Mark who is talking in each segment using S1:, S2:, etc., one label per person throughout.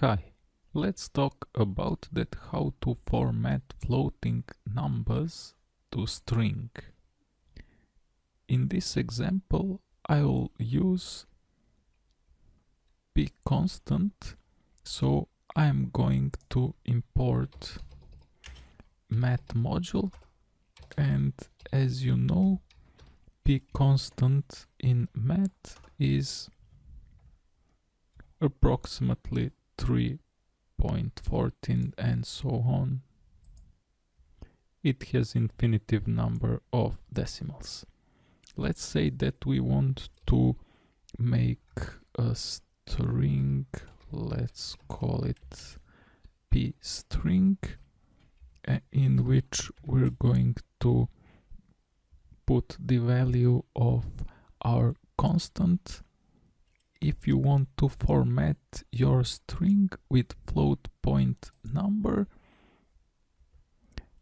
S1: Hi, let's talk about that how to format floating numbers to string. In this example I will use p constant so I'm going to import math module and as you know p constant in math is approximately 3.14 and so on. It has infinitive number of decimals. Let's say that we want to make a string, let's call it p string, in which we're going to put the value of our constant if you want to format your string with float point number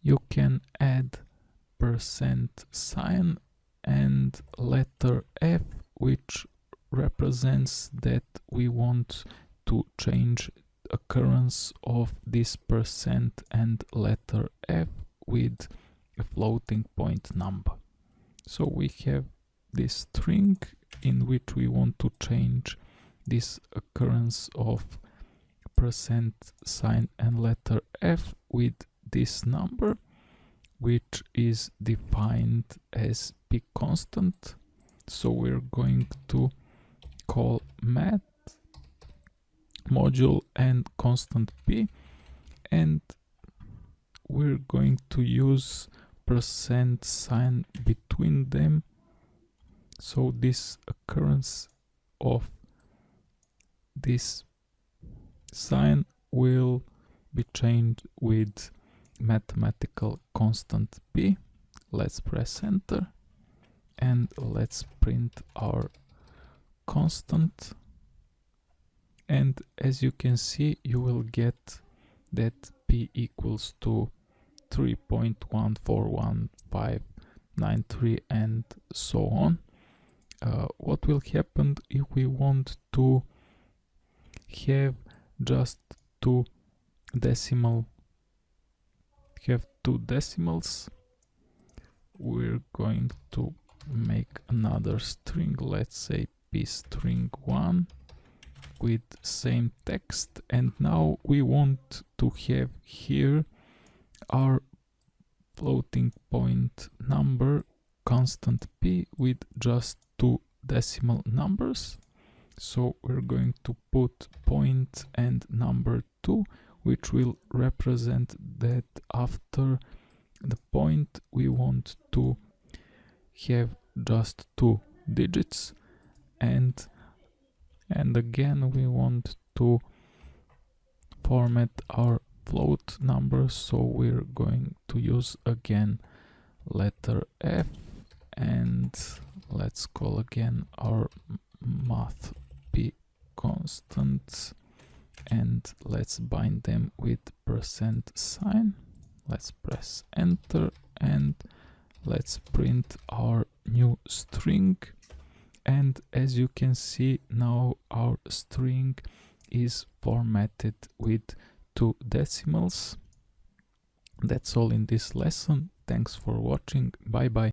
S1: you can add percent sign and letter F which represents that we want to change occurrence of this percent and letter F with a floating point number. So we have this string in which we want to change this occurrence of percent sign and letter F with this number which is defined as p constant. So we're going to call math module and constant p and we're going to use percent sign between them so this occurrence of this sign will be changed with mathematical constant p. Let's press enter and let's print our constant. And as you can see you will get that p equals to 3.141593 and so on uh, what will happen if we want to have just two decimal have two decimals we're going to make another string let's say p string 1 with same text. And now we want to have here our floating point number constant p with just two decimal numbers. So we're going to put point and number 2 which will represent that after the point we want to have just two digits. And and again we want to format our float number. So we're going to use again letter F and let's call again our math p constant and let's bind them with percent sign. Let's press enter and let's print our new string. And as you can see now our string is formatted with two decimals. That's all in this lesson. Thanks for watching. Bye bye